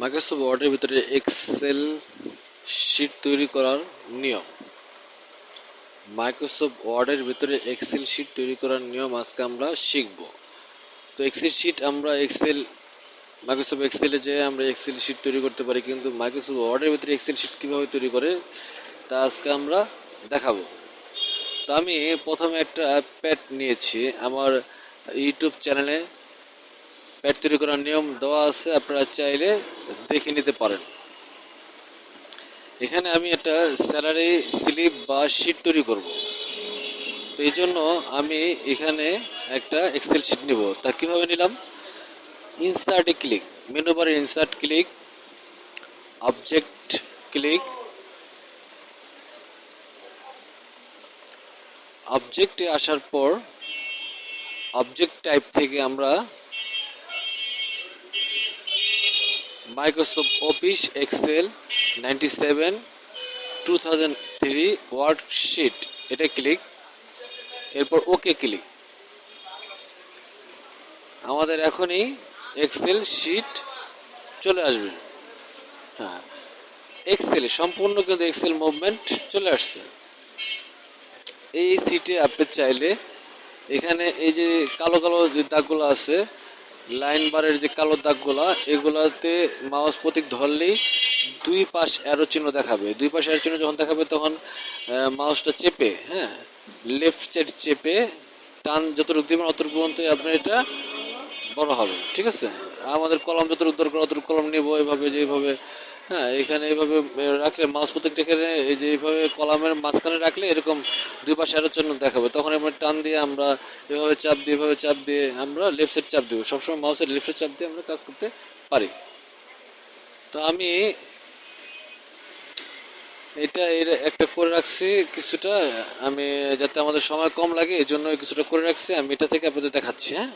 Microsoft ওয়ার্ডের ভিতরে Excel sheet তৈরি করার নিয়ম। মাইক্রোসফট ওয়ার্ডের ভিতরে এক্সেল শিট তৈরি করার নিয়ম আজকে আমরা শিখব। তো এক্সেল শিট আমরা এক্সেল মাইক্রোসফট এক্সেলে যে আমরা এক্সেল শিট তৈরি করতে পারি, কিন্তু মাইক্রোসফট ওয়ার্ডের ভিতরে এক্সেল শিট কীভাবে তৈরি করে, তা আজকে আমরা দেখাবো। তো আমি প্রথমে একটা প্যাড নিয়েছি, আমার ইউটিউব চ্যানেলে প্যাড তৈরি করার নিয়ম দেওয়া আছে, আপনারা চাইলে দেখে নিতে পারেন। এখানে আমি একটা স্যালারি স্লিপ বা শিট তৈরি করব। তো এই জন্য আমি এখানে একটা এক্সেল শিট নিব। তা কীভাবে নিলাম? ইনসার্টে ক্লিক মেনু বারে ইনসার্ট ক্লিক অবজেক্ট ক্লিক অবজেক্টে আসার পর অবজেক্ট টাইপ থেকে আমরা Microsoft office excel ninety seven two thousand three worksheet এটা ক্লিক এরপর ওকে ক্লিক আমাদের এখনই এক্সেল শিট চলে আসবে। হ্যাঁ এক্সেল সম্পূর্ণ কিন্তু এক্সেল মুভমেন্ট চলে আসছে। এই সিটে আপনি চাইলে এখানে এই যে কালো কালো যে দাগগুলো আছে লাইন বারের যে কালো দাগগুলো, এগুলাতে মাউস প্রতীক ধরলেই দুই পাশ অ্যারো চিহ্ন দেখাবে। দুই পাশ অ্যারো চিহ্ন যখন দেখাবে, তখন মাউসটা চেপে হ্যাঁ লেফট সাইড চেপে টান যতটুকু দিবেন, অতটুকু পর্যন্ত আপনার এটা বড় হবে। ঠিক আছে? আমাদের কলম যতটুকু দরকার, অতটুকু কলম নেব, এভাবে যে এইভাবে হ্যাঁ এখানে এইভাবে রাখলে মাউস প্রত্যেকটা এই যে এইভাবে কলামের মাঝখানে রাখলে এরকম দুই পাশে আরও জন্য দেখাবে। তখন এবার টান দিয়ে আমরা এভাবে চাপ দিয়ে, এভাবে চাপ দিয়ে আমরা লেফট সাইড চাপ দেবো। সবসময় মাউসের লেফট সাইড চাপ দিয়ে আমরা কাজ করতে পারি। তো আমি এটা এর একটা করে রাখছি কিছুটা, আমি যাতে আমাদের সময় কম লাগে এই জন্য কিছুটা করে রাখছি। আমি এটা থেকে আপনাদের দেখাচ্ছি হ্যাঁ?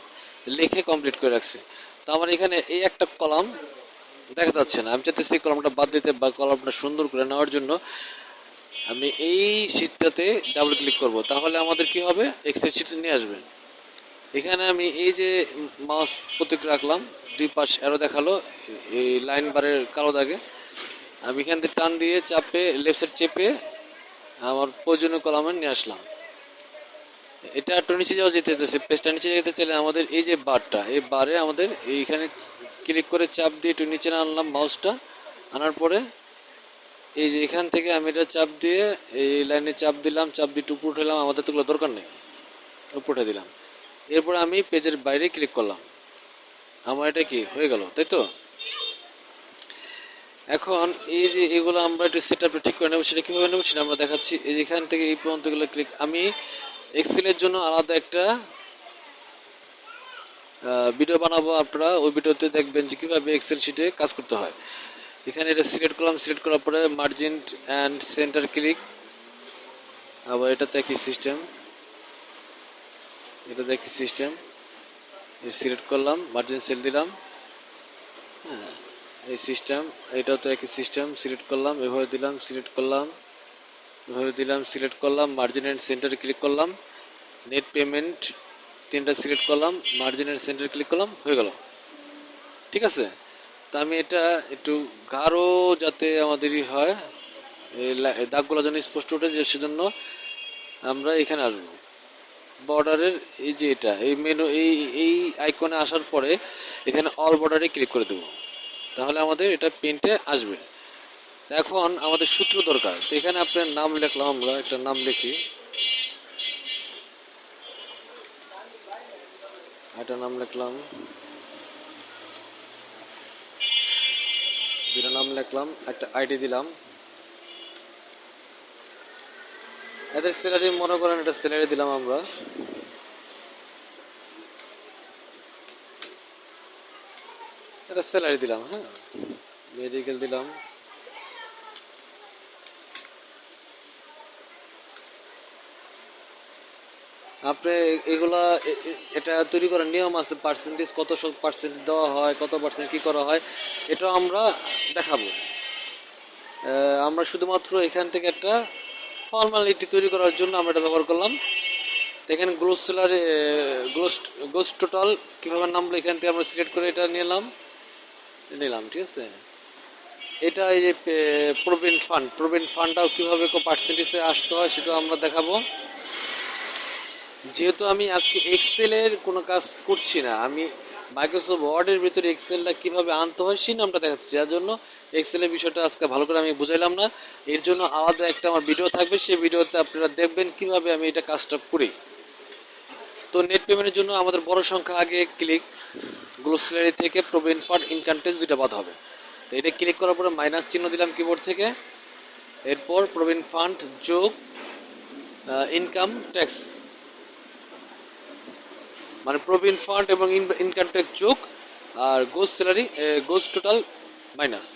লিখে কমপ্লিট করে রাখছি। তো আমার এখানে এই একটা কলাম দেখা যাচ্ছে না। আমি চাইতেছি এই কলমটা বাদ দিতে বা কলমটা সুন্দর করে নেওয়ার জন্য আমি এই শীটটাতে ডাবল ক্লিক করব। তাহলে আমাদের কি হবে? এক্সেল শিট নিয়ে আসবে। এখানে আমি এই যে মাউস প্রতীক রাখলাম, দুই পাশ অ্যারো দেখাল, এই লাইন বারের কালো দাগে। আমি এখান থেকে টান দিয়ে চাপে লেফট সাইড চেপে আমার প্রয়োজনীয় কলামে নিয়ে আসলাম। এটা একটু নিচে যাওয়া যেতে পেজটা নিচে যেতে চাইলে আমাদের এই যে বারটা এই বারে আমাদের এইখানে ক্লিক করে চাপ দিয়ে একটু নিচে আনলাম মাউসটা আনার পরে এই যে এখান থেকে আমি এটা চাপ দিয়ে এই লাইনে চাপ দিলাম, চাপ দিয়ে উপর উঠালাম আমাদের তো দরকার নেই। উপর উঠে দিলাম। এরপরে আমি পেজের বাইরে ক্লিক করলাম। আমার এটা কি? হয়ে গেল, তাই তো? এখন এই যে এগুলো আমরা একটু সেট আপটা ঠিক করে নেব, সেটা কীভাবে নেব সেটা আমরা দেখাচ্ছি। এখান থেকে এই পর্যন্ত এগুলো ক্লিক আমি এক্সেলের জন্য আলাদা একটা ভিডিও বানাবো আপনারা। ওই ভিডিওতে দেখবেন যে কীভাবে এক্সেল শিটে কাজ করতে হয়। এখানে এটা সিলেক্ট করলাম। সিলেক্ট করার পরে মার্জিন অ্যান্ড সেন্টার ক্লিক আবার এটাতে একই সিস্টেম এটাতে একই সিস্টেম সিলেক্ট করলাম মার্জিন সেল দিলাম। হ্যাঁ এই সিস্টেম এটাও তো একই সিস্টেম সিলেক্ট করলাম, এভাবে দিলাম সিলেক্ট করলাম। এভাবে দিলাম সিলেক্ট করলাম মার্জিন অ্যান্ড সেন্টারে ক্লিক করলাম। নেট পেমেন্ট তিনটা সিলেক্ট করলাম মার্জিনের সেন্টারে ক্লিক করলাম, হয়ে গেল। ঠিক আছে? তা আমি এটা একটু গাঢ় যাতে আমাদেরই হয় দাগগুলো যেন স্পষ্ট ওঠে যে সেজন্য আমরা এখানে আসব। বর্ডারের এই যে এটা, এই মেনু এই এই আইকনে আসার পরে এখানে অল বর্ডারে ক্লিক করে দেবো। তাহলে আমাদের এটা প্রিন্টে আসবে। এখন আমাদের সূত্র দরকার। তো এখানে আপনার নাম লিখলাম আমরা, একটা নাম লিখি। একটা নাম লিখলাম। দুটো নাম লিখলাম, একটা আইডি দিলাম। এদের স্যালারি মনে করেন একটা স্যালারি দিলাম আমরা। একটা স্যালারি দিলাম হ্যাঁ। মেডিকেল দিলাম। আপনি এগুলা এটা তৈরি করার নিয়ম আছে পার্সেন্টেজ কত পার্সেন্টেজ দেওয়া হয়, কত পার্সেন্ট কী করা হয়, এটা আমরা দেখাবো। আমরা শুধুমাত্র এখান থেকে একটা ফর্মালিটি তৈরি করার জন্য আমরা এটা ব্যবহার করলাম। এখানে গ্লোস সেলারে গ্লোস গোস টোটাল কীভাবে নামলো এখান থেকে আমরা সিলেক্ট করে এটা নিলাম। নিলাম, ঠিক আছে? এটা এই যে প্রভিডেন্ট ফান্ড প্রভিডেন্ট ফান্ডটাও কীভাবে পার্সেন্টেজে আসতে হয় সেটা আমরা দেখাবো। যেহেতু আমি আজকে এক্সেলের কোনো কাজ করছি না, আমি মাইক্রোসফট ওয়ার্ডের ভিতরে এক্সেলটা কীভাবে আনতে হয় সেই নামটা দেখাচ্ছি। যার জন্য এক্সেলের বিষয়টা আজকে ভালো করে আমি বুঝাইলাম না। এর জন্য আলাদা একটা আমার ভিডিও থাকবে, সেই ভিডিওতে আপনারা দেখবেন কীভাবে আমি এটা কাজটা করি। তো নেট পেমেন্টের জন্য আমাদের বড় সংখ্যা আগে ক্লিক গ্লোসারি থেকে প্রভিডেন্ট ফান্ড ইনকাম ট্যাক্স দুইটা বাদ হবে। তো এটা ক্লিক করার পরে মাইনাস চিহ্ন দিলাম কিবোর্ড থেকে। এরপর প্রভিডেন্ট ফান্ড যোগ ইনকাম ট্যাক্স মানে প্রভিডেন্ট ফান্ড এবং ইনকাম ট্যাক্স যোগ আর gross salary gross total minus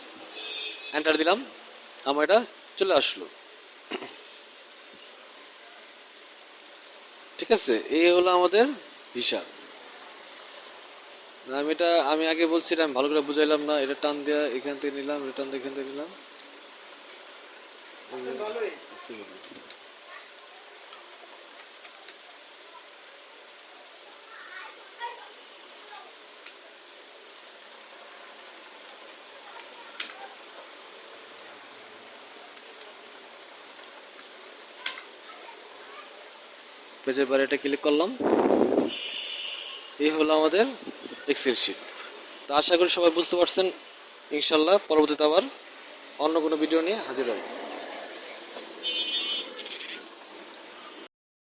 enter দিলাম। আমার এটা চলে আসলো। ঠিক আছে এই হলো আমাদের হিসাব। আমি এটা আমি আগে বলছিলাম ভালো করে বুঝাইলাম না এটা টান দেওয়া এখান থেকে নিলাম এটা টান দিয়ে এখান থেকে নিলাম। পেজের বাইরে এটা ক্লিক করলাম। এই হলো আমাদের এক্সেল শিট তা আশা করি সবাই বুঝতে পারছেন, ইনশাল্লাহ পরবর্তীতে আবার অন্য কোনো ভিডিও নিয়ে হাজির হব।